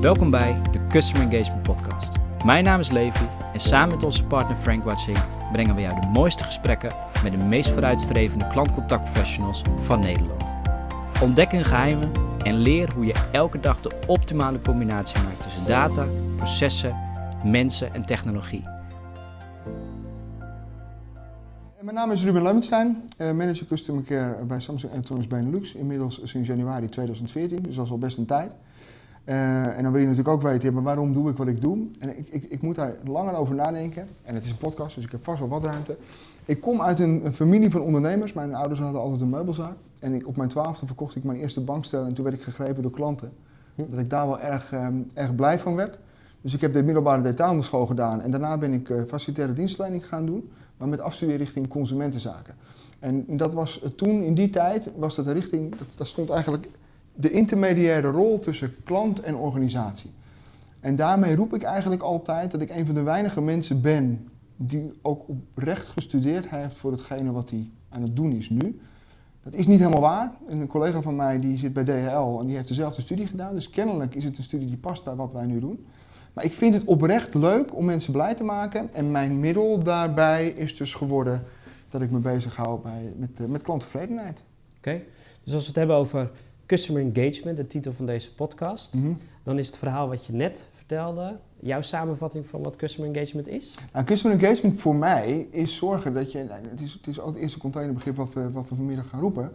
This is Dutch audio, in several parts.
Welkom bij de Customer Engagement Podcast. Mijn naam is Levi en samen met onze partner Frank Watching brengen we jou de mooiste gesprekken met de meest vooruitstrevende klantcontactprofessionals van Nederland. Ontdek hun geheimen en leer hoe je elke dag de optimale combinatie maakt tussen data, processen, mensen en technologie. Mijn naam is Ruben Leumenstein, eh, manager Customer Care bij Samsung Electronics Benelux. Inmiddels sinds januari 2014, dus dat is al best een tijd. Uh, en dan wil je natuurlijk ook weten, ja, maar waarom doe ik wat ik doe? En ik, ik, ik, moet daar langer over nadenken. En het is een podcast, dus ik heb vast wel wat ruimte. Ik kom uit een, een familie van ondernemers. Mijn ouders hadden altijd een meubelzaak. En ik, op mijn twaalfde verkocht ik mijn eerste bankstel en toen werd ik gegrepen door klanten. Hm. Dat ik daar wel erg, um, erg blij van werd. Dus ik heb de middelbare detailhandelsschool gedaan. En daarna ben ik uh, facilitaire dienstverlening gaan doen, maar met afstudie richting consumentenzaken. En dat was toen, in die tijd, was dat de richting, dat, dat stond eigenlijk de intermediaire rol tussen klant en organisatie. En daarmee roep ik eigenlijk altijd dat ik een van de weinige mensen ben die ook oprecht gestudeerd heeft voor hetgene wat hij aan het doen is nu. Dat is niet helemaal waar. een collega van mij die zit bij DHL en die heeft dezelfde studie gedaan. Dus kennelijk is het een studie die past bij wat wij nu doen. Maar ik vind het oprecht leuk om mensen blij te maken. En mijn middel daarbij is dus geworden dat ik me bezig hou bij, met, eh, met klanttevredenheid. Oké, dus als we het hebben over Customer Engagement, de titel van deze podcast. Mhm. Dan is het verhaal wat je net vertelde, jouw samenvatting van wat Customer Engagement is? Nou, customer Engagement voor mij is zorgen dat je, nou, het is, het is ook het eerste containerbegrip wat we, wat we vanmiddag gaan roepen.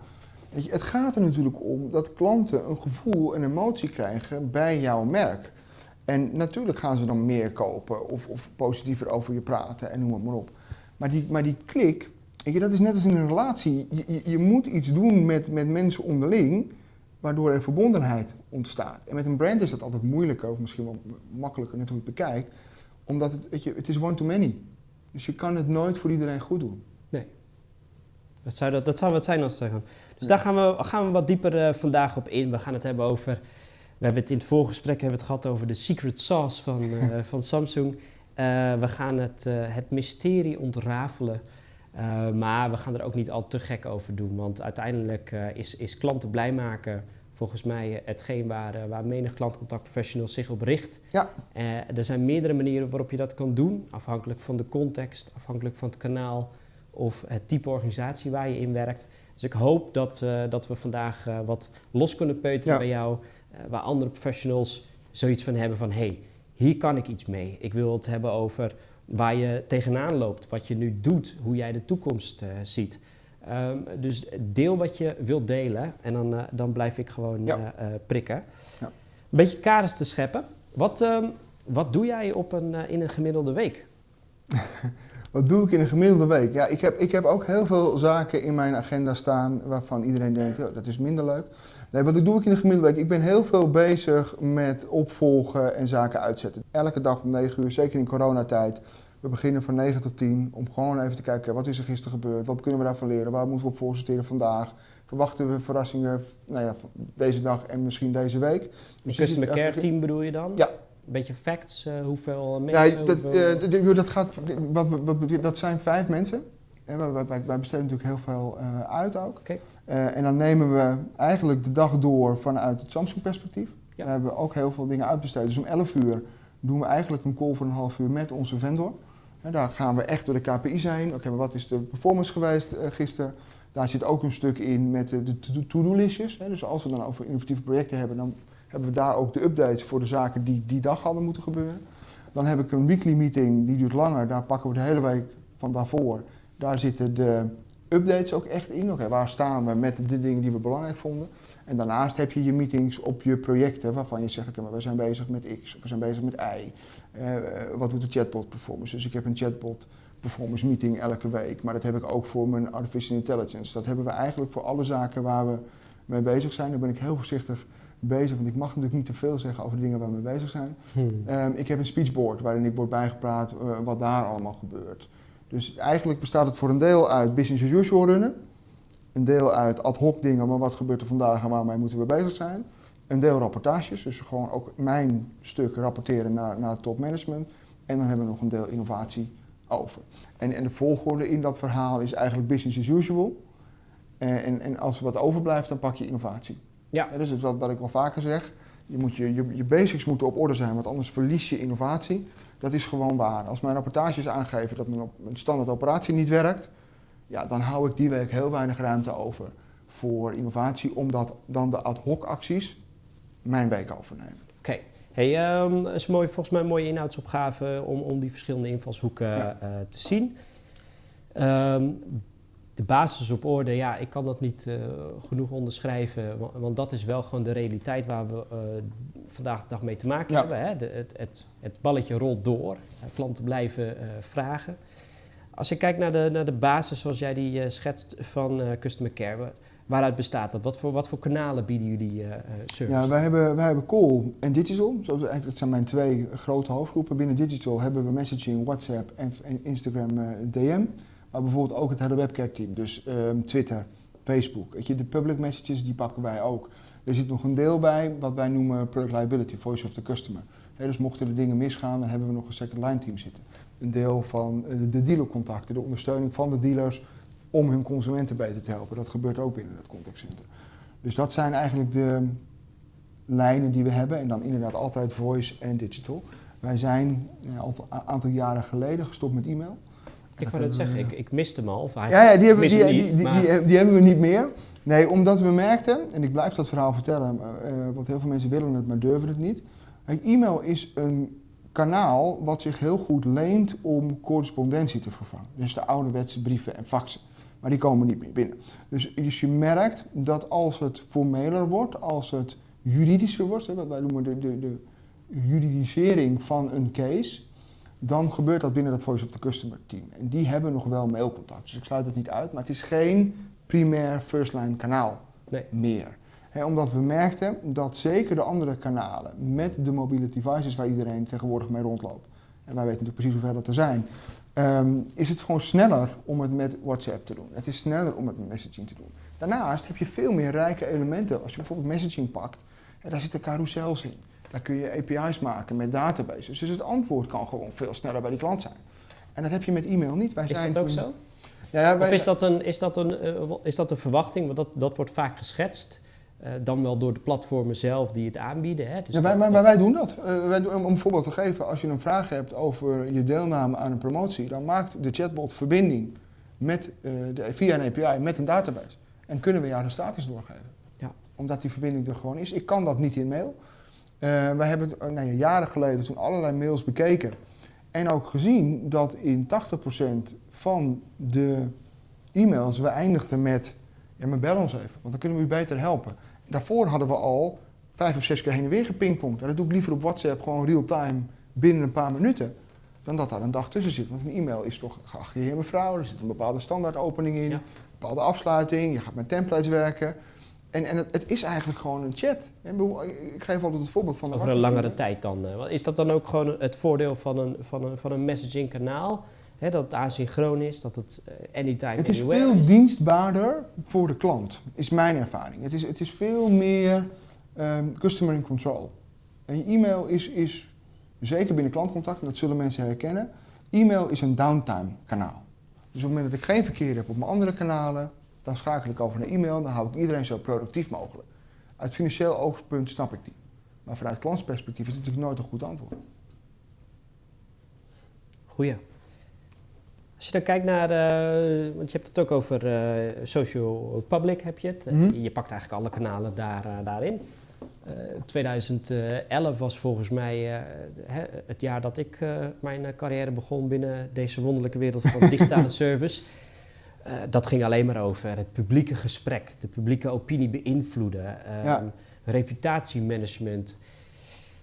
Weet je, het gaat er natuurlijk om dat klanten een gevoel, een emotie krijgen bij jouw merk. En natuurlijk gaan ze dan meer kopen of, of positiever over je praten en noem het maar op. Maar die, maar die klik, weet je, dat is net als in een relatie. Je, je, je moet iets doen met, met mensen onderling waardoor er verbondenheid ontstaat. En met een brand is dat altijd moeilijker, of misschien wel makkelijker, net hoe je het bekijkt, omdat het, weet je, het is one to many. Dus je kan het nooit voor iedereen goed doen. Nee. Dat zou, dat, dat zou wat zijn als zeggen. Dus daar gaan we, gaan we wat dieper uh, vandaag op in. We gaan het hebben over. We hebben het in het voorgesprek hebben het gehad over de secret sauce van, uh, van Samsung. Uh, we gaan het, het mysterie ontrafelen uh, maar we gaan er ook niet al te gek over doen, want uiteindelijk uh, is, is klanten blij maken volgens mij hetgeen waar, uh, waar menig klantcontactprofessional zich op richt. Ja. er zijn meerdere manieren waarop je dat kan doen, afhankelijk van de context, afhankelijk van het kanaal of het type organisatie waar je in werkt. Dus ik hoop dat, dat we vandaag wat los kunnen peuteren bij jou, waar andere professionals zoiets van hebben van hé, hey, hier kan ik iets mee. Ik wil het hebben over waar je tegenaan loopt, wat je nu doet, hoe jij de toekomst uh, ziet. Um, dus deel wat je wilt delen en dan, uh, dan blijf ik gewoon ja. uh, prikken. Ja. Een beetje kaders te scheppen. Wat, um, wat doe jij op een, in een gemiddelde week? wat doe ik in een gemiddelde week? Ja, ik heb, ik heb ook heel veel zaken in mijn agenda staan waarvan iedereen denkt, oh, dat is minder leuk. Nee, wat doe ik in een gemiddelde week? Ik ben heel veel bezig met opvolgen en zaken uitzetten. Elke dag om 9 uur, zeker in coronatijd. We beginnen van 9 tot 10 om gewoon even te kijken wat is er gisteren gebeurd, wat kunnen we daarvan leren, waar moeten we op voorsorteren vandaag. Verwachten we verrassingen nou ja, deze dag en misschien deze week. Dus Een customer care team bedoel je dan? Ja, een beetje facts, uh, hoeveel mensen? Ja, dat, hoeveel... Uh, dat, gaat, wat, wat, dat zijn vijf mensen. Wij, wij, wij besteden natuurlijk heel veel uh, uit ook. Okay. en dan nemen we eigenlijk de dag door vanuit het Samsung-perspectief. Ja. We hebben ook heel veel dingen uitbesteed. Dus om 11 uur doen we eigenlijk een call voor een half uur met onze vendor. En daar gaan we echt door de KPI's heen. Oké, wat is de performance geweest gisteren? Daar zit ook een stuk in met de, de to-do-listjes. Dus als we dan over innovatieve projecten hebben, dan hebben we daar ook de updates voor de zaken die die dag hadden moeten gebeuren. Dan heb ik een weekly meeting, die duurt langer. Daar pakken we de hele week van daarvoor. Daar zitten de updates ook echt in. Waar staan we met de dingen die we belangrijk vonden? En daarnaast heb je je meetings op je projecten waarvan je zegt, we zijn bezig met X of we zijn bezig met Y. Uh, wat doet de chatbot performance? Dus ik heb een chatbot performance meeting elke week, maar dat heb ik ook voor mijn artificial intelligence. Dat hebben we eigenlijk voor alle zaken waar we mee bezig zijn. Daar ben ik heel voorzichtig bezig, want ik mag natuurlijk niet te veel zeggen over de dingen waar we mee bezig zijn. Hmm. Um, ik heb een speechboard waarin ik word bijgepraat uh, wat daar allemaal gebeurt. Dus eigenlijk bestaat het voor een deel uit business as usual runnen. Een deel uit ad hoc dingen, maar wat gebeurt er vandaag en waarmee moeten we bezig zijn. Een deel rapportages, dus gewoon ook mijn stuk rapporteren naar, naar het topmanagement. En dan hebben we nog een deel innovatie over. En, en de volgorde in dat verhaal is eigenlijk business as usual. En, en, en als er wat overblijft, dan pak je innovatie. Ja. ja dat is wat, wat ik wel vaker zeg. Je, moet je, je, je basics moeten op orde zijn, want anders verlies je innovatie. Dat is gewoon waar. Als mijn rapportages aangeven dat mijn, een standaard operatie niet werkt, ja, dan hou ik die week heel weinig ruimte over voor innovatie, omdat dan de ad hoc acties mijn week overnemen. Oké. Hey, um, is mooi, volgens mij een mooie inhoudsopgave om, om die verschillende invalshoeken ja. uh, te zien. Um, de basis op orde, ja, ik kan dat niet uh, genoeg onderschrijven, want, want, dat is wel gewoon de realiteit waar we uh, vandaag de dag mee te maken ja. hebben. Hè? De, het, het, het, balletje rolt door, klanten blijven vragen. Als je kijkt naar de, naar de basis zoals jij die schetst van Customer Care, Waaruit bestaat dat? Wat voor, wat voor kanalen bieden jullie service? Ja, wij hebben, wij hebben call en digital. Dat zijn mijn twee grote hoofdgroepen. Binnen digital hebben we messaging, WhatsApp en, Instagram uh, DM. Maar bijvoorbeeld ook het hele webcare team. Dus um, Twitter, Facebook. Weet je, de public messages die pakken wij ook. Er zit nog een deel bij wat wij noemen product liability, voice of the customer. Dus mochten er dingen misgaan, dan hebben we nog een second line team zitten. Een deel van de dealercontacten, de ondersteuning van de dealers om hun consumenten beter te helpen. Dat gebeurt ook binnen het contactcenter. Dus dat zijn eigenlijk de lijnen die we hebben. En dan inderdaad altijd voice en digital. Wij zijn al een aantal jaren geleden gestopt met e-mail. Ik wou net zeggen, ik, ik miste hem al. Of ja, ja, die, hebben, die, niet, die, die, die, hebben we niet meer. Nee, omdat we merkten, en ik blijf dat verhaal vertellen, uh, want heel veel mensen willen het, maar durven het niet. E-mail is een kanaal wat zich heel goed leent om correspondentie te vervangen. Dus de ouderwetse brieven en faxen. Maar die komen niet meer binnen. Dus, dus je merkt dat als het formeler wordt, als het juridischer wordt, wat wij noemen de, de, de juridisering van een case, dan gebeurt dat binnen dat Voice of the Customer team. En die hebben nog wel mailcontact. Dus ik sluit het niet uit, maar het is geen primair first line kanaal nee. meer. omdat we merkten dat zeker de andere kanalen met de mobiele devices waar iedereen tegenwoordig mee rondloopt, en wij weten natuurlijk precies hoeveel dat er zijn, um, is het gewoon sneller om het met WhatsApp te doen. Het is sneller om het met messaging te doen. Daarnaast heb je veel meer rijke elementen. Als je bijvoorbeeld messaging pakt, ja, daar zitten carousels in. Daar kun je API's maken met databases. Dus het antwoord kan gewoon veel sneller bij die klant zijn. En dat heb je met e-mail niet. Wij is zijn dat ook zo? Ja, ja, wij, of is dat een, is dat een, uh, is dat een verwachting? Want dat, dat wordt vaak geschetst. Uh, dan wel door de platformen zelf die het aanbieden. Hè? Dus ja, wij, maar, maar, wij doen dat. Uh, wij doen, om een voorbeeld te geven, als je een vraag hebt over je deelname aan een promotie, dan maakt de chatbot verbinding met, uh, de, via een API met een database. En kunnen we jou de status doorgeven. Ja. Omdat die verbinding er gewoon is. Ik kan dat niet in mail. Wij hebben nou ja, jaren geleden toen allerlei mails bekeken. En ook gezien dat in 80% van de e-mails we eindigden met... Ja, maar bel ons even, want dan kunnen we u beter helpen daarvoor hadden we al vijf of zes keer heen en weer gepingpongd. Dat doe ik liever op WhatsApp gewoon real-time binnen een paar minuten. Dan dat daar een dag tussen zit. Want een e-mail is toch geachte heer mevrouw. Er zit een bepaalde standaardopening in. Een bepaalde afsluiting. Je gaat met templates werken. En, en het, het, is eigenlijk gewoon een chat. Ik geef altijd het voorbeeld van... Over een langere tijd dan. Eh, is dat dan ook gewoon het voordeel van een, van een, van een messaging kanaal? dat het asynchroon is, dat het uh, anytime Het is veel dienstbaarder voor de klant, is mijn ervaring. Het is, het is veel meer um, customer in control. En je e-mail is, is, zeker binnen klantcontact, dat zullen mensen herkennen, e-mail is een downtime kanaal. Dus op het moment dat ik geen verkeer heb op mijn andere kanalen, dan schakel ik over naar e-mail, dan hou ik iedereen zo productief mogelijk. Uit financieel oogpunt snap ik die. Maar vanuit klantsperspectief is het natuurlijk nooit een goed antwoord. Goeie. Als je dan kijkt naar, uh, want je hebt het ook over uh, social public, heb je het. Mm -hmm. Je pakt eigenlijk alle kanalen daar, uh, daarin. 2011 was volgens mij het jaar dat ik mijn carrière begon binnen deze wonderlijke wereld van digitale service. Dat ging alleen maar over het publieke gesprek, de publieke opinie beïnvloeden, ja. reputatiemanagement.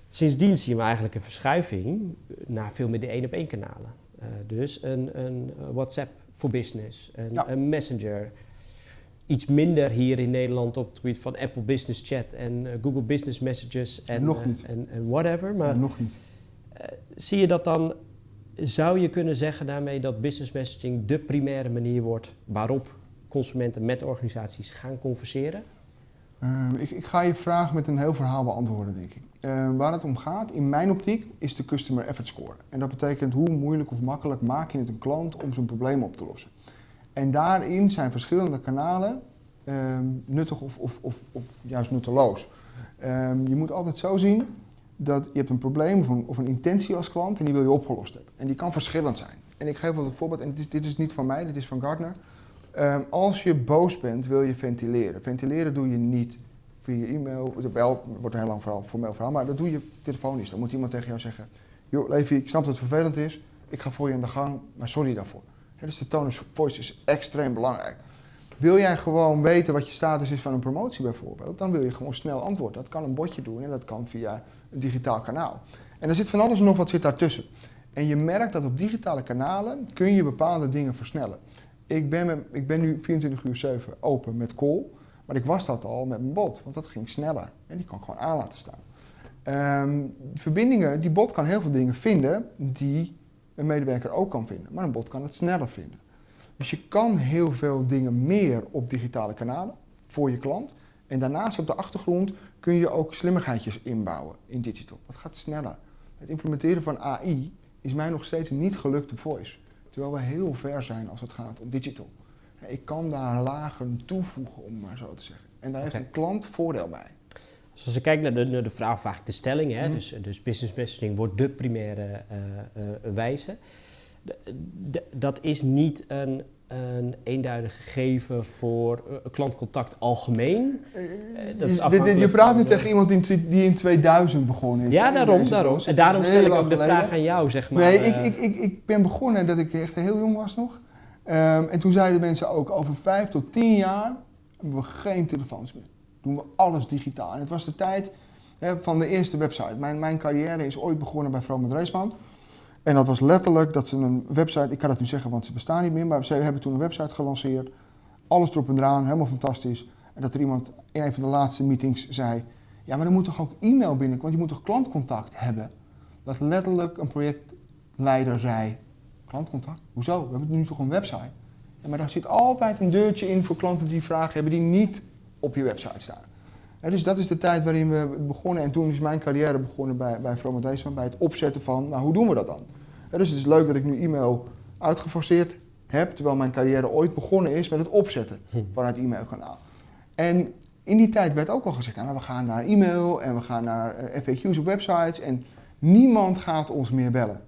Sindsdien zien we eigenlijk een verschuiving naar veel meer de één op één kanalen. Uh, dus een, een, WhatsApp voor business, een, ja. een, Messenger. Iets minder hier in Nederland op het gebied van Apple Business Chat en uh, Google Business Messages en, Nog niet. Uh, en, en, whatever. Maar Nog niet. zie je dat dan, zou je kunnen zeggen daarmee dat business messaging de primaire manier wordt waarop consumenten met organisaties gaan converseren? Ehm, ik, ik, ga je vraag met een heel verhaal beantwoorden, denk ik. Uh, waar het om gaat, in mijn optiek, is de customer effort score. En dat betekent hoe moeilijk of makkelijk maak je het een klant om zijn probleem op te lossen. En daarin zijn verschillende kanalen uh, nuttig of, of, of, of, juist nutteloos. Ehm, je moet altijd zo zien dat je hebt een probleem of een, of een intentie als klant en die wil je opgelost hebben. En die kan verschillend zijn. En ik geef wel een voorbeeld, en dit is, dit is niet van mij, dit is van Gartner. Ehm, als je boos bent, wil je ventileren. Ventileren doe je niet via e-mail, wel, wordt een heel lang verhaal, formeel verhaal, maar dat doe je telefonisch. Dan moet iemand tegen jou zeggen, joh Levi, ik snap dat het vervelend is, ik ga voor je aan de gang, maar sorry daarvoor. dus de tone of voice is extreem belangrijk. Wil jij gewoon weten wat je status is van een promotie bijvoorbeeld, dan wil je gewoon snel antwoorden. Dat kan een botje doen en dat kan via digitaal kanaal. En er zit van alles en nog wat zit daartussen. En je merkt dat op digitale kanalen kun je bepaalde dingen versnellen. Ik ben, ik ben nu 24 uur 7 open met call, maar ik was dat al met mijn bot, want dat ging sneller. En die kan ik gewoon aan laten staan. Ehm, verbindingen, die bot kan heel veel dingen vinden die een medewerker ook kan vinden, maar een bot kan het sneller vinden. Dus je kan heel veel dingen meer op digitale kanalen voor je klant. En daarnaast op de achtergrond kun je ook slimmigheidjes inbouwen in digital. Dat gaat sneller. Het implementeren van AI is mij nog steeds niet gelukt op voice. Terwijl we heel ver zijn als het gaat om digital. Ik kan daar lagen toevoegen, om maar zo te zeggen. En daar heeft een klant voordeel bij. Dus als je kijkt naar de, naar de vraag, vaak de stelling, hè, mhm. dus, dus business messaging wordt de primaire uh, uh, wijze. dat is niet een een eenduidig gegeven voor uh, klantcontact algemeen. Uh, dat is je praat nu tegen iemand die, in 2000 begonnen is. Ja, daarom. daarom. En daarom stel ik ook de vraag aan jou, zeg maar. Nee, ik, ik, ik, ik ben begonnen dat ik echt heel jong was nog. Um, en toen zeiden mensen ook, over vijf tot tien jaar hebben we geen telefoons meer. Doen we alles digitaal. En het was de tijd hè, van de eerste website. Mijn, mijn carrière is ooit begonnen bij Vroom Reisman. En dat was letterlijk dat ze een website, ik kan het nu zeggen want ze bestaan niet meer, maar ze hebben toen een website gelanceerd. Alles erop en eraan, helemaal fantastisch. En dat er iemand in een van de laatste meetings zei, ja maar er moet toch ook e-mail binnen, want je moet toch klantcontact hebben. Dat letterlijk een projectleider zei, klantcontact? Hoezo? We hebben nu toch een website? Ja, maar daar zit altijd een deurtje in voor klanten die vragen hebben die niet op je website staan. dus dat is de tijd waarin we begonnen. En toen is mijn carrière begonnen bij, bij From bij het opzetten van, nou hoe doen we dat dan? Dus het is leuk dat ik nu e-mail uitgeforceerd heb, terwijl mijn carrière ooit begonnen is met het opzetten hm. van het e-mailkanaal. En in die tijd werd ook al gezegd, nou, we gaan naar e-mail en we gaan naar eh, FAQ's op websites en niemand gaat ons meer bellen.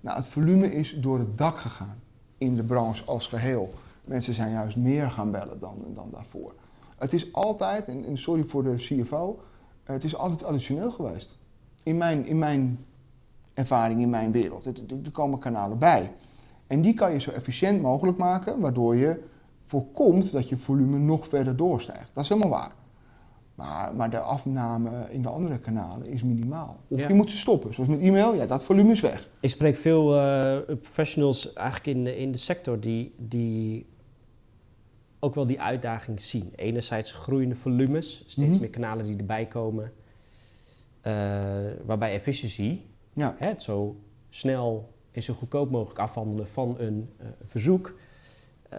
Nou, het volume is door het dak gegaan in de branche als geheel. Mensen zijn juist meer gaan bellen dan, dan daarvoor. Het is altijd, en, sorry voor de CFO, het is altijd additioneel geweest. In mijn, in mijn ervaring in mijn wereld. Er, komen kanalen bij. En die kan je zo efficiënt mogelijk maken, waardoor je voorkomt dat je volume nog verder doorstijgt. Dat is helemaal waar. Maar, maar de afname in de andere kanalen is minimaal. Of je moet ze stoppen, zoals met e-mail, ja, dat volume is weg. Ik spreek veel uh, professionals eigenlijk in de, in de sector die, die ook wel die uitdaging zien. Enerzijds groeiende volumes, steeds mhm. meer kanalen die erbij komen, uh, waarbij efficiëntie ja. Het zo snel en zo goedkoop mogelijk afhandelen van een uh, verzoek. Uh,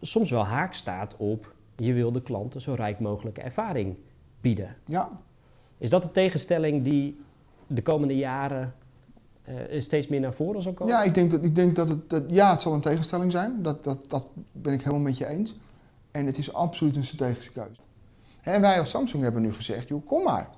soms wel haak staat op je wil de klanten zo rijk mogelijke ervaring bieden. Ja. Is dat de tegenstelling die de komende jaren uh, steeds meer naar voren zal komen? Ja, ik denk dat, ik denk dat het, dat, ja, het zal een tegenstelling zijn. Dat, dat, dat ben ik helemaal met je eens. En het is absoluut een strategische keuze. En wij als Samsung hebben nu gezegd, joh, kom maar.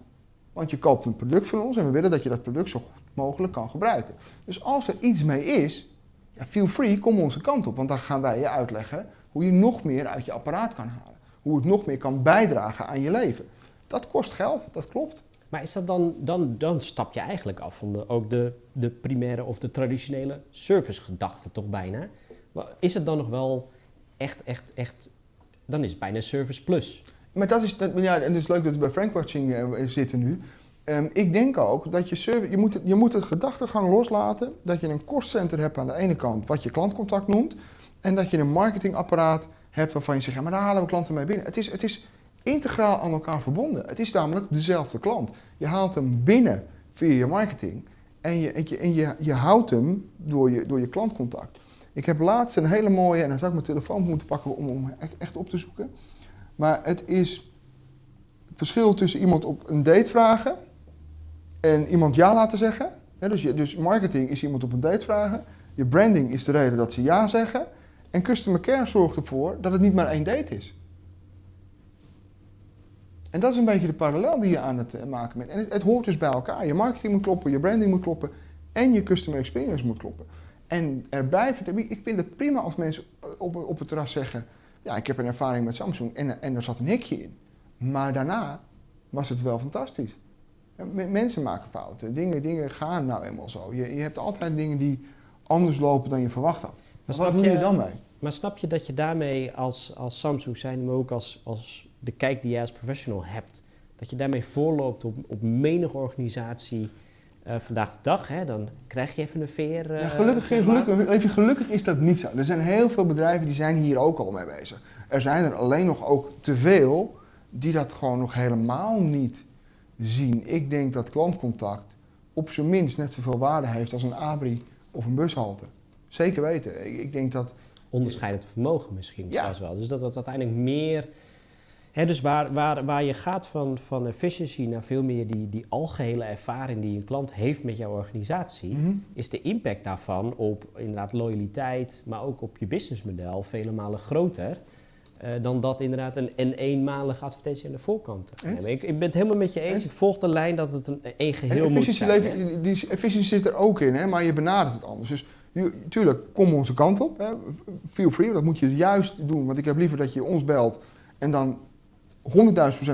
Want je koopt een product van ons en we willen dat je dat product zo goed mogelijk kan gebruiken. Dus als er iets mee is, ja, feel free, kom onze kant op. Want dan gaan wij je uitleggen hoe je nog meer uit je apparaat kan halen. Hoe het nog meer kan bijdragen aan je leven. Dat kost geld, dat klopt. Maar is dat dan, dan, dan stap je eigenlijk af van de, ook de, de primaire of de traditionele servicegedachte toch bijna? Is het dan nog wel echt, echt, echt, dan is het bijna service plus. Maar dat is, ja, en het is leuk dat we bij Frankwatching eh, zitten nu. Um, ik denk ook dat je service, je moet, je moet het gedachtegang loslaten dat je een kostcenter hebt aan de ene kant, wat je klantcontact noemt, en dat je een marketingapparaat hebt waarvan je zegt, maar daar halen we klanten mee binnen. Het is, het is integraal aan elkaar verbonden. Het is namelijk dezelfde klant. Je haalt hem binnen via je marketing en je, en je, en je, je houdt hem door je, door je klantcontact. Ik heb laatst een hele mooie, en dan zou ik mijn telefoon moeten pakken om hem echt op te zoeken. Maar het is het verschil tussen iemand op een date vragen en iemand ja laten zeggen. dus, je, dus marketing is iemand op een date vragen. Je branding is de reden dat ze ja zeggen. En customer care zorgt ervoor dat het niet maar één date is. En dat is een beetje de parallel die je aan het eh, maken bent. En het, hoort dus bij elkaar. Je marketing moet kloppen, je branding moet kloppen en je customer experience moet kloppen. En erbij, ik vind het prima als mensen op, op het terras zeggen, ja, ik heb een ervaring met Samsung en, en er zat een hekje in. Maar daarna was het wel fantastisch. Mensen maken fouten, dingen, dingen gaan nou eenmaal zo. Je, je hebt altijd dingen die anders lopen dan je verwacht had. Maar wat doe je, je dan mee? Maar snap je dat je daarmee als, als Samsung zijn, maar ook als, als de kijk die jij als professional hebt, dat je daarmee voorloopt op, op menige organisatie uh, vandaag de dag? Hè? Dan krijg je even een veer. Uh, ja, gelukkig, gelukkig, even, gelukkig is dat niet zo. Er zijn heel veel bedrijven die zijn hier ook al mee bezig. Er zijn er alleen nog ook te veel die dat gewoon nog helemaal niet zien. Ik denk dat klantcontact op zijn minst net zoveel waarde heeft als een abri of een bushalte. Zeker weten. Ik, ik denk dat... Onderscheidend vermogen misschien ja. zelfs wel. Dus dat dat uiteindelijk meer... Dus waar, waar, waar je gaat van, van efficiency naar veel meer die, die algehele ervaring die een klant heeft met jouw organisatie, mhm. is de impact daarvan op inderdaad loyaliteit, maar ook op je businessmodel vele malen groter. Uh, dan dat inderdaad een, een eenmalige advertentie aan de voorkant te Ik, ik, ben het helemaal met je eens. Ik volg de lijn dat het een, geheel moet zijn. Leven, die efficiëntie zit er ook in, hè, maar je benadert het anders. Dus tuurlijk, kom onze kant op. Hè. Feel free, dat moet je juist doen. Want ik heb liever dat je ons belt en dan 100.000%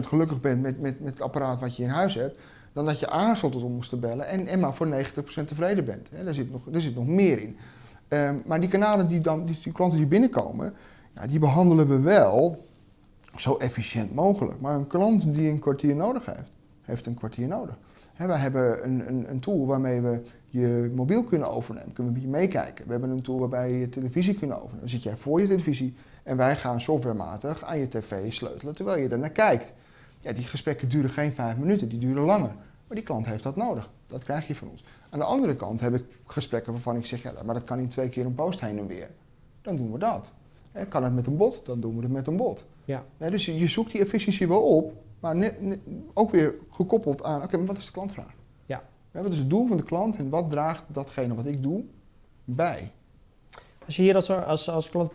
gelukkig bent met, met, met het apparaat wat je in huis hebt. Dan dat je aarzelt om ons te bellen en, en maar voor 90% tevreden bent. Daar, zit nog, daar zit nog meer in. Um, maar die kanalen, die, dan, die, klanten die binnenkomen, ja, die behandelen we wel zo efficiënt mogelijk. Maar een klant die een kwartier nodig heeft, heeft een kwartier nodig. Wij hebben een, een, een, tool waarmee we je mobiel kunnen overnemen. Kunnen we met je meekijken. We hebben een tool waarbij je je televisie kunt overnemen. Dan zit jij voor je televisie en wij gaan softwarematig aan je tv sleutelen terwijl je er naar kijkt. Ja, die gesprekken duren geen vijf minuten, die duren langer. Maar die klant heeft dat nodig. Dat krijg je van ons. Aan de andere kant heb ik gesprekken waarvan ik zeg, ja, maar dat kan in twee keer een post heen en weer. Dan doen we dat. kan het met een bot, dan doen we het met een bot. Ja. dus je zoekt die efficiëntie wel op, maar ook weer gekoppeld aan, oké, maar wat is de klantvraag? Ja. ja. Wat is het doel van de klant en wat draagt datgene wat ik doe bij? Als je hier als, als, eh,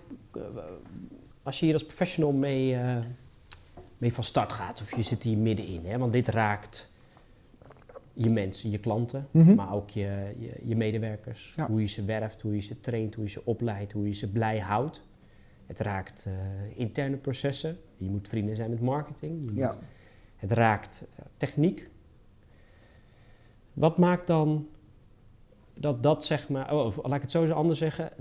als je hier als professional mee, uh, mee van start gaat, of je zit hier middenin, hè, want dit raakt je mensen, je klanten, mhm. maar ook je, je, je medewerkers. Hoe je ze werft, hoe je ze traint, hoe je ze opleidt, hoe je ze blij houdt. Het raakt uh, interne processen. Je moet vrienden zijn met marketing. Je ja. het raakt uh, techniek. Wat maakt dan dat dat zeg maar, oh, of laat ik het zo anders zeggen,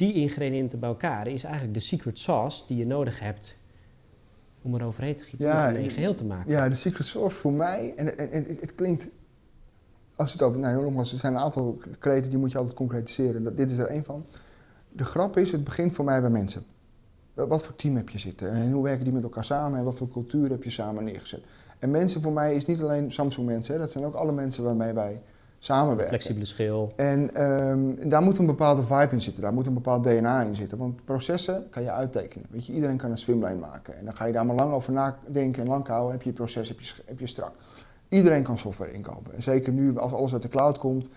die ingrediënten bij elkaar is eigenlijk de secret sauce die je nodig hebt om er overheen te gieten ja, om een geheel te maken. Ja, de secret sauce voor mij, en, en, en het klinkt, als het over, nou nogmaals, er zijn een aantal kreten die moet je altijd concretiseren, dat, dit is er één van. De grap is, het begint voor mij bij mensen. Wat voor team heb je zitten en hoe werken die met elkaar samen en wat voor cultuur heb je samen neergezet. En mensen voor mij is niet alleen Samsung mensen, dat zijn ook alle mensen waarmee wij samenwerken. Flexibele schil. En um, daar moet een bepaalde vibe in zitten, daar moet een bepaald DNA in zitten. Want processen kan je uittekenen. Weet je, iedereen kan een swimlijn maken. En dan ga je daar maar lang over nadenken en lang houden, heb je je proces, heb je, heb je strak. Iedereen kan software inkopen. En zeker nu, als alles uit de cloud komt,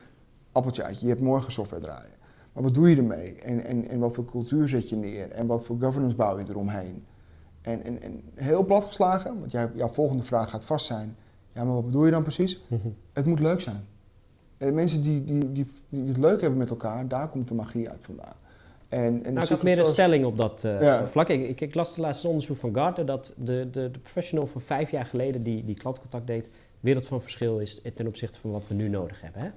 appeltje uit, je hebt morgen software draaien. Maar wat doe je ermee? En, en, en wat voor cultuur zet je neer? En wat voor governance bouw je eromheen? En, en, en heel plat geslagen, want jij, jouw volgende vraag gaat vast zijn. Ja, maar wat bedoel je dan precies? Het moet leuk zijn. En eh, mensen die, die, die, die, het leuk hebben met elkaar, daar komt de magie uit vandaan. En, en nou, ik had meer een stelling op dat uh, vlak. Ik, ik, las de laatste onderzoek van Gartner dat de, de, de professional van vijf jaar geleden die, die klantcontact deed, wereld van verschil is ten opzichte van wat we nu nodig hebben. Hè?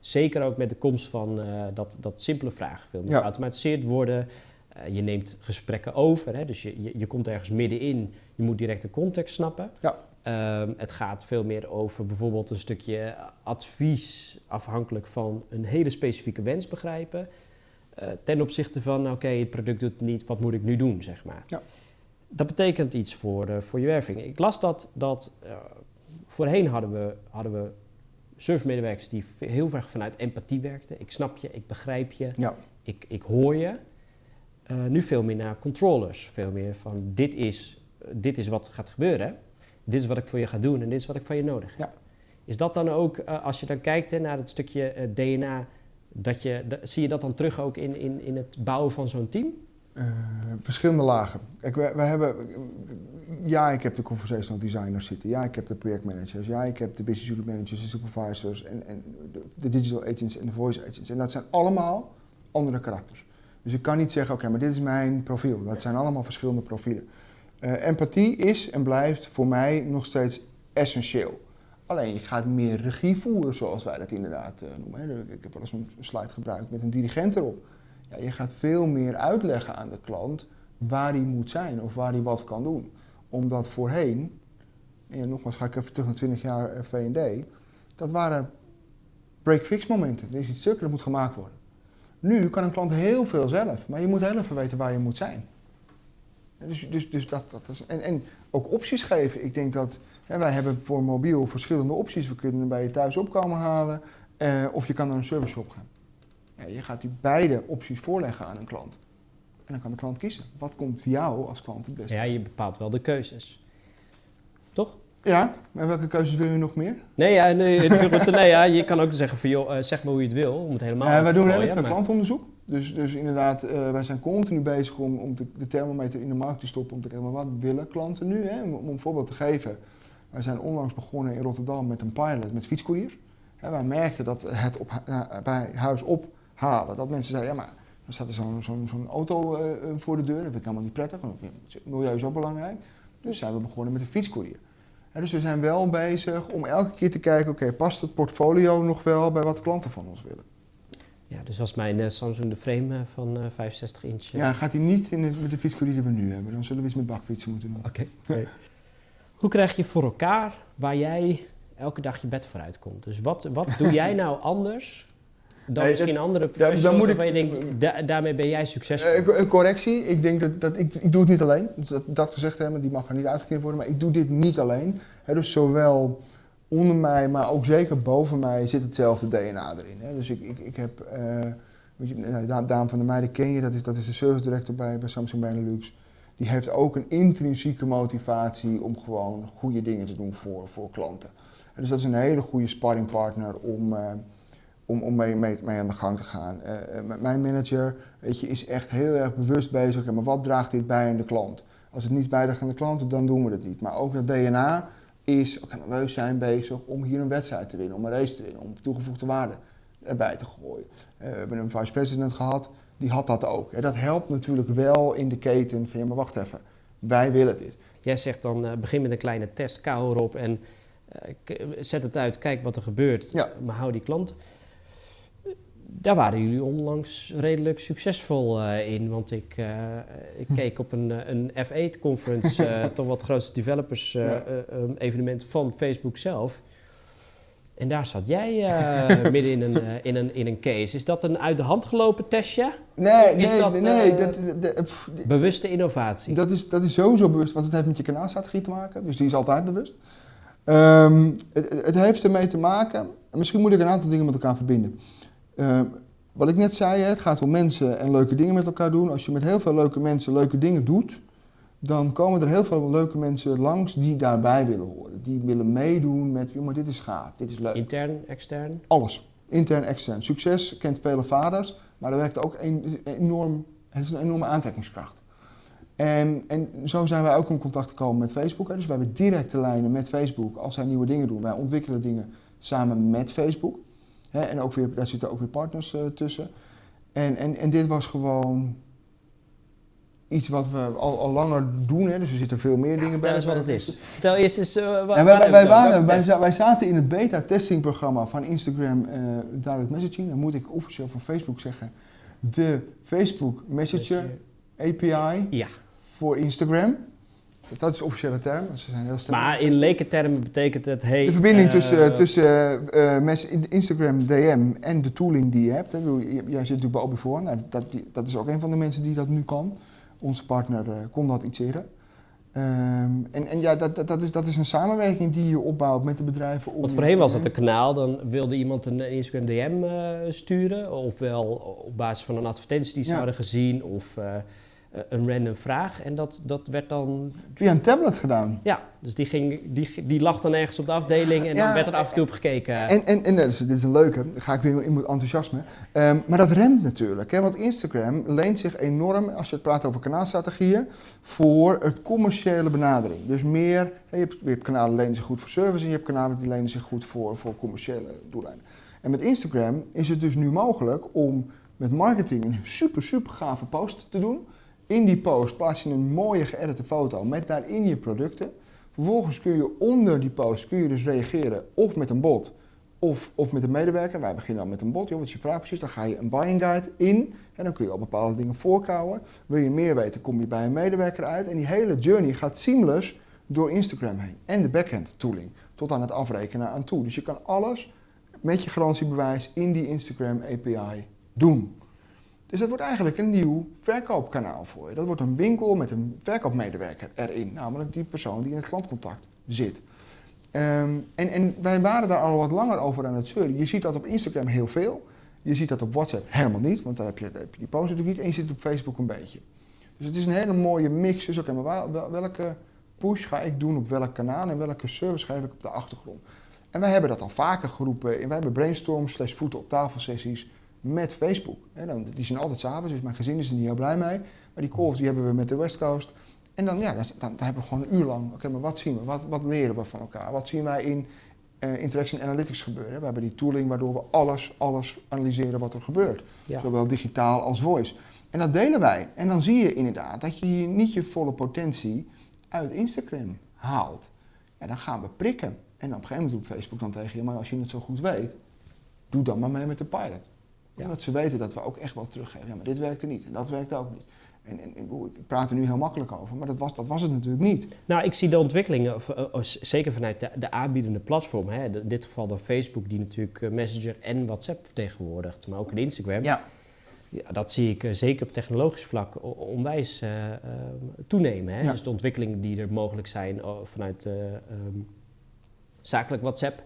Zeker ook met de komst van uh, dat, dat simpele vragen veel meer ja. geautomatiseerd worden. Uh, je neemt gesprekken over, hè? dus je, je, je, komt ergens middenin. Je moet direct de context snappen. Ja. Uh, het gaat veel meer over bijvoorbeeld een stukje advies afhankelijk van een hele specifieke wens begrijpen. Uh, ten opzichte van, oké, het product doet het niet, wat moet ik nu doen, zeg maar. Ja. Dat betekent iets voor, voor je werving. Ik las dat, dat voorheen hadden we, hadden we servicemedewerkers die heel erg vanuit empathie werkten. Ik snap je, ik begrijp je, ja. ik, ik hoor je. Uh, nu veel meer naar controllers. Veel meer van dit is, dit is wat gaat gebeuren. Dit is wat ik voor je ga doen en dit is wat ik van je nodig heb. Ja. Is dat dan ook, uh, als je dan kijkt hè, naar het stukje uh, DNA, dat je, zie je dat dan terug ook in, in, in het bouwen van zo'n team? verschillende lagen. Kijk, wij, wij, hebben, ja, ik heb de conversational designers zitten. Ja, ik heb de projectmanagers. Ja, ik heb de business unit managers, de supervisors en, en de, de, digital agents en de voice agents. En dat zijn allemaal andere karakters. Dus ik kan niet zeggen, oké, maar dit is mijn profiel. Dat zijn allemaal verschillende profielen. Uh, empathie is en blijft voor mij nog steeds essentieel. Alleen je gaat meer regie voeren, zoals wij dat inderdaad uh, noemen. Ik heb wel eens een slide gebruikt met een dirigent erop. Ja, je gaat veel meer uitleggen aan de klant waar hij moet zijn of waar hij wat kan doen. Omdat voorheen, en nogmaals ga ik even terug naar 20 jaar eh, V&D, dat waren break-fix momenten. Er is iets stuk dat moet gemaakt worden. Nu kan een klant heel veel zelf, maar je moet heel even weten waar je moet zijn. Dus, dus, dus dat, dat is, en, en ook opties geven. Ik denk dat hè, wij hebben voor mobiel verschillende opties. We kunnen bij je thuis opkomen halen eh, of je kan naar een service shop gaan. Ja, je gaat die beide opties voorleggen aan een klant. En dan kan de klant kiezen. Wat komt voor jou als klant het beste? Ja, je bepaalt wel de keuzes. Toch? Ja, maar welke keuzes wil je nog meer? Nee, ja, nee, nee ja, je kan ook zeggen van joh, eh, zeg maar hoe je het wil, om het helemaal ja, Wij doen redelijk veel klantonderzoek. Dus, dus inderdaad, uh, wij zijn continu bezig om, om de, thermometer in de markt te stoppen. Om te kijken, maar wat willen klanten nu? Hè? Om, een voorbeeld te geven. Wij zijn onlangs begonnen in Rotterdam met een pilot met fietscourier. wij merkten dat het op, uh, bij huis ophalen, dat mensen zeiden, ja maar dan staat er zo'n auto uh, voor de deur. Dat vind ik helemaal niet prettig, want milieu is ook belangrijk. Dus zijn we begonnen met een fietscourier. dus we zijn wel bezig om elke keer te kijken, oké, past het portfolio nog wel bij wat klanten van ons willen? Ja, dus als mijn uh, Samsung de frame van 65 inch... Ja, gaat hij niet in de, met de fietscourier die we nu hebben. Dan zullen we iets met bakfietsen moeten doen. Oké. Hoe krijg je voor elkaar waar jij elke dag je bed vooruit komt? Dus wat, wat doe jij nou anders dan misschien andere professionals ja, waarvan je denkt, daarmee ben jij succesvol? Uh, correctie, ik denk dat, dat ik, ik doe het niet alleen. Dat, dat gezegd hebben, die mag er niet uitgeknipt worden, maar ik doe dit niet alleen. dus zowel onder mij, maar ook zeker boven mij zit hetzelfde DNA erin. Dus ik, ik, ik heb, uh, Daan van der Meijden ken je, dat is, dat is de service director bij, bij Samsung Benelux. Die heeft ook een intrinsieke motivatie om gewoon goede dingen te doen voor, voor klanten. dus dat is een hele goede sparringpartner om... Uh, om, om mee, mee, mee, aan de gang te gaan. Uh, mijn manager weet je, is echt heel erg bewust bezig. maar wat draagt dit bij aan de klant? Als het niet bijdraagt aan de klant, dan doen we het niet. Maar ook dat DNA is, oké, okay, we zijn bezig om hier een wedstrijd te winnen, om een race te winnen, om toegevoegde waarde erbij te gooien. Uh, we hebben een vice president gehad, die had dat ook. En dat helpt natuurlijk wel in de keten van, ja, maar wacht even, wij willen dit. Jij zegt dan, uh, begin met een kleine test, kou erop en zet het uit, kijk wat er gebeurt, ja. maar hou die klant daar waren jullie onlangs redelijk succesvol uh, in. Want ik, uh, ik keek op een, eh, een F8-conference, uh, toch wat grootste developers ja. um, evenement van Facebook zelf. En daar zat jij midden in een, in, een, in een case. Is dat een uit de hand gelopen testje? Nee, is nee, dat, nee. Dat, de, bewuste innovatie? Dat is, dat is sowieso bewust, want het heeft met je kanaalstrategie te maken. Dus die is altijd bewust. Um, het, het heeft ermee te maken, misschien moet ik een aantal dingen met elkaar verbinden. Uh, wat ik net zei, het gaat om mensen en leuke dingen met elkaar doen. Als je met heel veel leuke mensen leuke dingen doet, dan komen er heel veel leuke mensen langs die daarbij willen horen. Die willen meedoen met, maar dit is gaaf, dit is leuk. Intern, extern? Alles. Intern, extern. Succes kent vele vaders, maar er werkt ook een, enorm, het is een enorme aantrekkingskracht. En, en zo zijn wij ook in contact gekomen met Facebook. Dus we hebben directe lijnen met Facebook als zij nieuwe dingen doen. Wij ontwikkelen dingen samen met Facebook en ook weer, daar zitten ook weer partners uh, tussen. En, en, en dit was gewoon iets wat we al, al langer doen. Hè. Dus er zitten veel meer dingen bij. Dat is wat het is. Vertel eerst eens, uh, waar, wij, wij, waren, wij, wij, zaten in het beta-testingprogramma van Instagram uh, Direct Messaging. Dan moet ik officieel van Facebook zeggen. De Facebook Messenger API ja. voor Instagram. Dat is de officiële term. Ze zijn heel sterk. Maar in lekentermen betekent het... Hey, de verbinding tussen, uh, tussen uh, Instagram DM en de tooling die je hebt. Hè. Jij zit natuurlijk bij Obi nou, dat, dat is ook een van de mensen die dat nu kan. Onze partner uh, kon dat iets eerder. Um, en, en ja, dat, dat, dat, is, dat is een samenwerking die je opbouwt met de bedrijven. Om, Want voorheen was het een kanaal, dan wilde iemand een Instagram DM sturen. Ofwel op basis van een advertentie die ze hadden gezien. Of een random vraag. En dat, dat werd dan... Via een tablet gedaan? Ja, dus die, ging, die, die lag dan ergens op de afdeling en dan werd er af en toe op gekeken. En, en, en dus, dit is een leuke, dan ga ik weer in mijn enthousiasme. Um, maar dat remt natuurlijk, hè, want Instagram leent zich enorm, als je het praat over kanaalstrategieën, voor het commerciële benadering. Dus meer, je hebt, je hebt kanalen die lenen zich goed voor service en je hebt kanalen die lenen zich goed voor, voor commerciële doeleinden. En met Instagram is het dus nu mogelijk om met marketing een super, super gave post te doen. In die post plaats je een mooie geëdite foto met daarin je producten. Vervolgens kun je onder die post kun je dus reageren of met een bot of, of met een medewerker. Wij beginnen dan met een bot, joh, wat je vraag precies? Dan ga je een buying guide in en dan kun je al bepaalde dingen voorkouwen. Wil je meer weten, kom je bij een medewerker uit. En die hele journey gaat seamless door Instagram heen. En de backend tooling, tot aan het afrekenen aan toe. Dus je kan alles met je garantiebewijs in die Instagram API doen. Dus dat wordt eigenlijk een nieuw verkoopkanaal voor je. Dat wordt een winkel met een verkoopmedewerker erin, namelijk die persoon die in het klantcontact zit. Ehm, en, en, wij waren daar al wat langer over aan het zeuren. Je ziet dat op Instagram heel veel. Je ziet dat op WhatsApp helemaal niet, want daar heb je, heb je die post natuurlijk niet. En je op Facebook een beetje. Dus het is een hele mooie mix. Dus oké, maar welke push ga ik doen op welk kanaal en welke service geef ik op de achtergrond? En wij hebben dat al vaker geroepen. En wij hebben brainstorm slash voeten op tafel sessies met Facebook. die zijn altijd s'avonds, dus mijn gezin is er niet heel blij mee. Maar die calls die hebben we met de West Coast. En dan, ja, dan, dan, hebben we gewoon een uur lang, oké, maar wat zien we? Wat, wat leren we van elkaar? Wat zien wij in uh, interaction analytics gebeuren? We hebben die tooling waardoor we alles, alles analyseren wat er gebeurt. Zowel digitaal als voice. En dat delen wij. En dan zie je inderdaad dat je hier niet je volle potentie uit Instagram haalt. Ja, dan gaan we prikken. En op een gegeven moment doet Facebook dan tegen je, maar als je het zo goed weet, doe dan maar mee met de pilot. Omdat ze weten dat we ook echt wel teruggeven. Ja, maar dit werkte niet en dat werkte ook niet. En, en, ik praat er nu heel makkelijk over, maar dat was, dat was het natuurlijk niet. Nou, ik zie de ontwikkelingen, eh, zeker vanuit de, de aanbiedende platform. Hè, in dit geval dan Facebook, die natuurlijk eh, Messenger en WhatsApp vertegenwoordigt, maar ook in Instagram. Ja. ja dat zie ik eh, zeker op technologisch vlak onwijs uh, toenemen. Hè? Dus de ontwikkelingen die er mogelijk zijn vanuit ehm, zakelijk WhatsApp.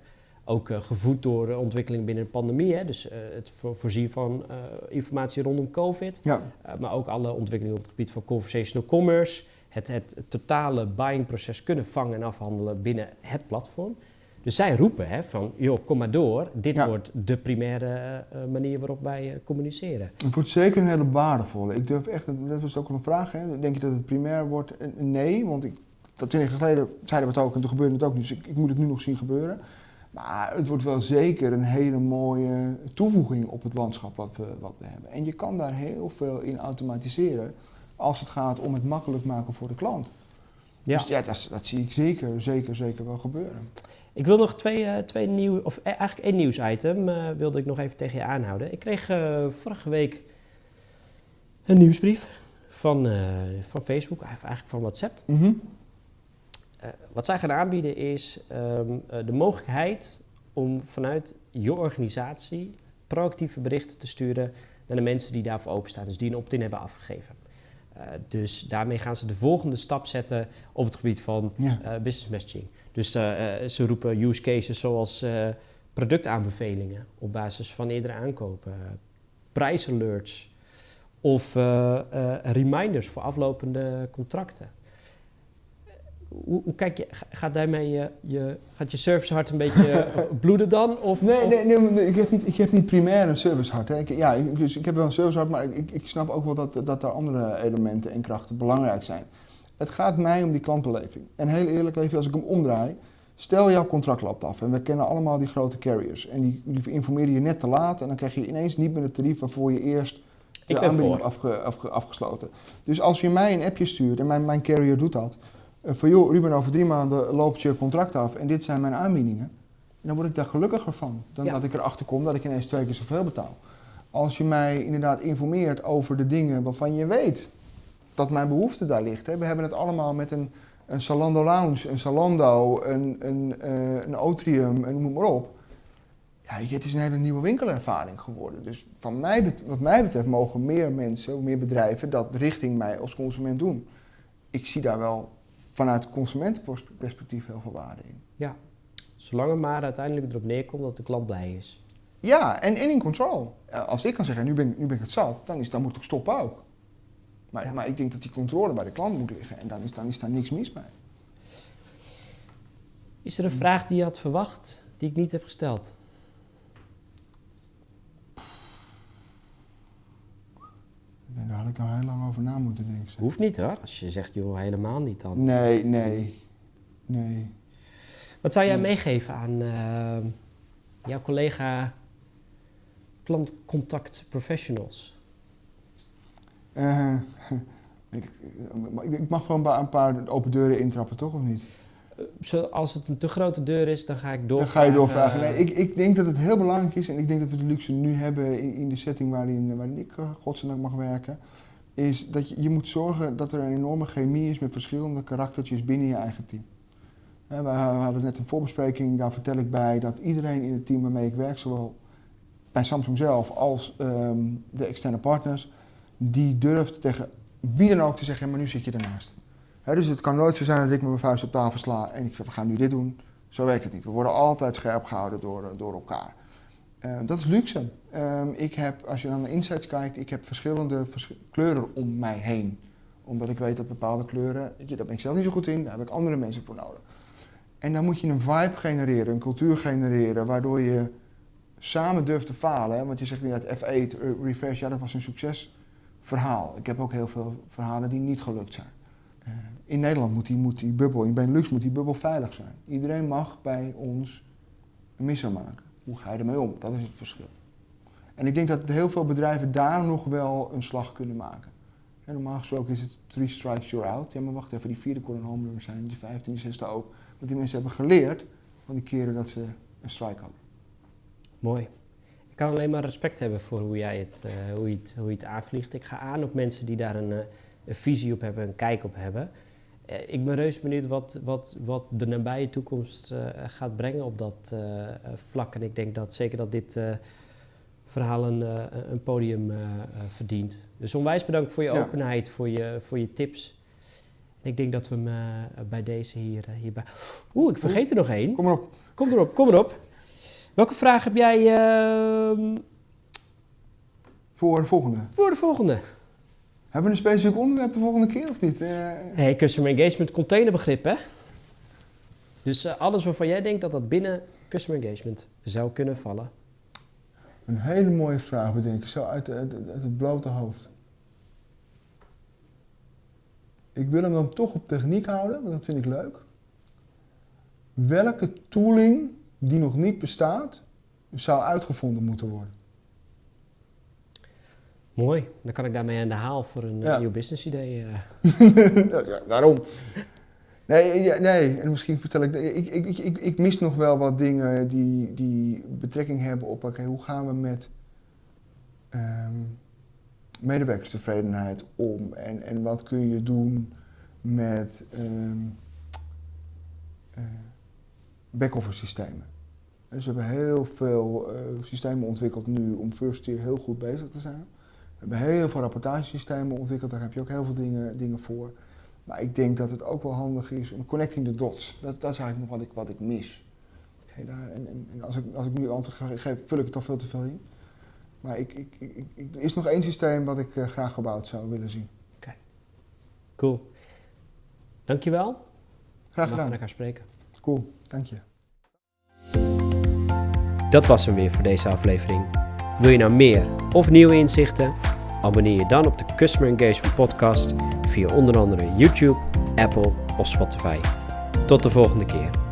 Ook uh, gevoed door ontwikkelingen binnen de pandemie. Hè? Dus uh, het voorzien van uh, informatie rondom COVID. Ja. maar ook alle ontwikkelingen op het gebied van conversational commerce. Het, het, totale buyingproces kunnen vangen en afhandelen binnen het platform. Dus zij roepen hè, van, joh, kom maar door. Dit wordt de primaire manier waarop wij communiceren. Het wordt zeker een hele waardevolle. Ik durf echt, dat was ook een vraag, hè. denk je dat het primair wordt? Nee, want ik dat twintig jaar geleden zeiden we het ook en toen gebeurde het ook niet. Dus ik, ik, moet het nu nog zien gebeuren. Maar het wordt wel zeker een hele mooie toevoeging op het landschap wat we, wat we hebben. En je kan daar heel veel in automatiseren als het gaat om het makkelijk maken voor de klant. Ja. Dus ja, dat, dat, zie ik zeker, zeker, zeker wel gebeuren. Ik wil nog twee, uh, twee nieuw, of e-, eigenlijk één nieuwsitem uh, wilde ik nog even tegen je aanhouden. Ik kreeg uh, vorige week een nieuwsbrief van, van Facebook, eigenlijk van WhatsApp. Mm wat zij gaan aanbieden is um, uh, de mogelijkheid om vanuit je organisatie proactieve berichten te sturen naar de mensen die daarvoor openstaan, dus die een opt-in hebben afgegeven. Uh, dus daarmee gaan ze de volgende stap zetten op het gebied van ja. business messaging. Dus ze roepen use cases zoals productaanbevelingen op basis van eerdere aankopen, prijsalerts of reminders voor aflopende contracten hoe, hoe, kijk je, gaat daarmee je, je, gaat je servicehart een beetje eh, bloeden dan? Of, nee, nee, nee, ik, heb niet, ik heb niet primair een servicehart. Hè. Ik, ja, ik, dus ik heb wel een servicehart, maar ik, ik snap ook wel dat, dat er andere elementen en krachten belangrijk zijn. Het gaat mij om die klantbeleving. En heel eerlijk, Levi, als ik hem omdraai, stel jouw contract loopt af. En we kennen allemaal die grote carriers. En die, die informeren je net te laat en dan krijg je ineens niet meer het tarief waarvoor je eerst de aanbieding hebt afge, afge, afgesloten. Dus als je mij een appje stuurt en mijn, mijn carrier doet dat van joh, Ruben, over drie maanden loopt je contract af en dit zijn mijn aanbiedingen. Dan word ik daar gelukkiger van dan dat ik erachter kom dat ik ineens twee keer zoveel betaal. Als je mij inderdaad informeert over de dingen waarvan je weet dat mijn behoefte daar ligt. Hè. We hebben het allemaal met een, een Salando Lounge, een Salando, een, een, uh, een Otrium, en noem maar op. Ja, het is een hele nieuwe winkelervaring geworden. Dus van mij, wat mij betreft mogen meer mensen, meer bedrijven dat richting mij als consument doen. Ik zie daar wel vanuit consumentenperspectief heel veel waarde in. Ja, zolang het maar uiteindelijk erop neerkomt dat de klant blij is. Ja, en, in control. Als ik kan zeggen, nu ben, nu ben ik het zat, dan, is, dan moet ik stoppen ook. Maar, maar ik denk dat die controle bij de klant moet liggen en dan is, dan is daar niks mis mee. Is er een vraag die je had verwacht, die ik niet heb gesteld? Daar had ik nou heel lang over na moeten denken. Hoeft niet hoor. Als je zegt, joh, helemaal niet dan. Nee, nee, nee. Wat zou jij meegeven aan uh, jouw collega klantcontact professionals? Uh, ik, ik, mag gewoon een paar open deuren intrappen, toch of niet? Als het een te grote deur is, dan ga ik door. Dan ga je doorvragen. Nee, ik, ik denk dat het heel belangrijk is, en ik denk dat we de luxe nu hebben in, in de setting waarin, waarin ik uh, godzijdank mag werken, is dat je, je moet zorgen dat er een enorme chemie is met verschillende karaktertjes binnen je eigen team. we hadden net een voorbespreking, daar vertel ik bij dat iedereen in het team waarmee ik werk, zowel bij Samsung zelf als um, de externe partners, die durft tegen wie dan ook te zeggen, maar nu zit je ernaast dus het kan nooit zo zijn dat ik met mijn vuist op tafel sla en ik zeg we gaan nu dit doen. Zo werkt het niet. We worden altijd scherp gehouden door, eh, door elkaar. Uh, dat is luxe. Uh, ik heb, als je naar de insights kijkt, ik heb verschillende vers kleuren om mij heen. Omdat ik weet dat bepaalde kleuren, je, daar ben ik zelf niet zo goed in, daar heb ik andere mensen voor nodig. En dan moet je een vibe genereren, een cultuur genereren, waardoor je samen durft te falen. Want je zegt inderdaad F8, reverse, ja dat was een succesverhaal. Ik heb ook heel veel verhalen die niet gelukt zijn. In Nederland moet die, moet die bubbel, in Benelux moet die bubbel veilig zijn. Iedereen mag bij ons een misso maken. Hoe ga je ermee om? Dat is het verschil. En ik denk dat heel veel bedrijven daar nog wel een slag kunnen maken. En normaal gesproken is het three strikes you're out. Ja, maar wacht even, die vierde kon een home run zijn, die vijfde, die zesde ook. Want die mensen hebben geleerd van die keren dat ze een strike hadden. Mooi. Ik kan alleen maar respect hebben voor hoe jij het, uh, hoe je het, hoe je het aanvliegt. Ik ga aan op mensen die daar een, uh, een visie op hebben, een kijk op hebben. Eh, ik ben reus benieuwd wat, wat, wat de nabije toekomst uh, gaat brengen op dat uh, vlak. En ik denk dat zeker dat dit verhaal een, een podium verdient. Dus onwijs bedankt voor je ja. openheid, voor je, voor je tips. En ik denk dat we hem bij deze hier, hierbij... Oeh, ik vergeet er nog één. Kom erop. Kom erop, kom erop. Welke vraag heb jij... Ehm, voor de volgende. Voor de volgende. Hebben we een specifiek onderwerp de volgende keer of niet? Uh... Hey, customer engagement containerbegrip, hè? Dus uh, alles waarvan jij denkt dat dat binnen customer engagement zou kunnen vallen. Een hele mooie vraag bedenken, zo uit, uit, uit het blote hoofd. Ik wil hem dan toch op techniek houden, want dat vind ik leuk. Welke tooling die nog niet bestaat, zou uitgevonden moeten worden? Mooi, dan kan ik daarmee aan de haal voor een ja. nieuw business idee. Uh. ja, daarom. Nee, ja, nee, en misschien vertel ik, ik, ik, ik, ik mis nog wel wat dingen die, die betrekking hebben op, oké, hoe gaan we met um, medewerkerstevredenheid om? En, en wat kun je doen met um, uh, back-office systemen? Dus we hebben heel veel uh, systemen ontwikkeld nu om first year heel goed bezig te zijn. We hebben heel veel rapportagesystemen ontwikkeld, daar heb je ook heel veel dingen, dingen voor. Maar ik denk dat het ook wel handig is om connecting the dots. Dat, dat is eigenlijk nog wat ik, wat ik mis. daar, en, en, en, als, ik, als ik nu antwoord geef, vul ik het toch veel te veel in. Maar ik, ik, ik, ik er is nog één systeem wat ik uh, graag gebouwd zou willen zien. Oké, okay. cool. Dankjewel. Graag gedaan. We gaan elkaar spreken. Cool, dank je. Dat was hem weer voor deze aflevering. Wil je nou meer of nieuwe inzichten? Abonneer je dan op de Customer Engagement Podcast via onder andere YouTube, Apple of Spotify. Tot de volgende keer.